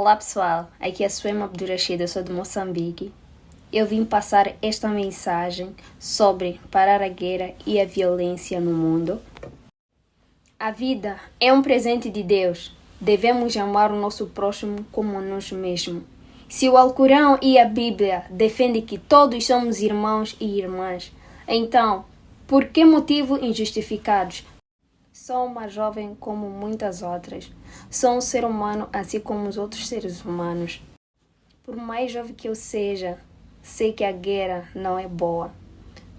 Olá pessoal, aqui é Suema Abdurashid, sou de Moçambique. Eu vim passar esta mensagem sobre parar a guerra e a violência no mundo. A vida é um presente de Deus. Devemos amar o nosso próximo como nós mesmos. Se o Alcorão e a Bíblia defendem que todos somos irmãos e irmãs, então, por que motivo injustificados Sou uma jovem como muitas outras. Sou um ser humano assim como os outros seres humanos. Por mais jovem que eu seja, sei que a guerra não é boa.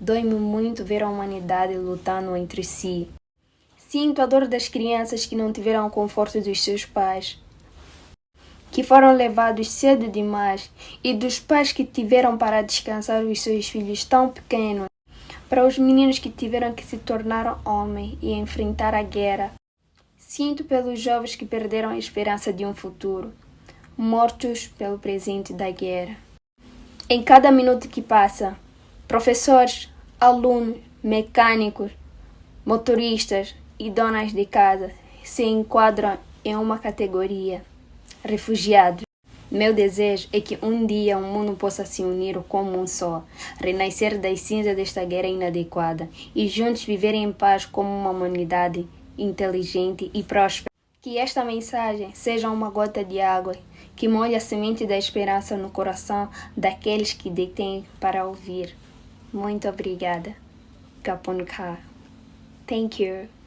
Dói-me muito ver a humanidade lutando entre si. Sinto a dor das crianças que não tiveram o conforto dos seus pais, que foram levados cedo demais, e dos pais que tiveram para descansar os seus filhos tão pequenos para os meninos que tiveram que se tornar homem e enfrentar a guerra. Sinto pelos jovens que perderam a esperança de um futuro, mortos pelo presente da guerra. Em cada minuto que passa, professores, alunos, mecânicos, motoristas e donas de casa se enquadram em uma categoria: refugiados. Meu desejo é que um dia o mundo possa se unir como um só, renascer das cinzas desta guerra inadequada e juntos viver em paz como uma humanidade inteligente e próspera. Que esta mensagem seja uma gota de água que molhe a semente da esperança no coração daqueles que detêm para ouvir. Muito obrigada. Kapunka. Thank you.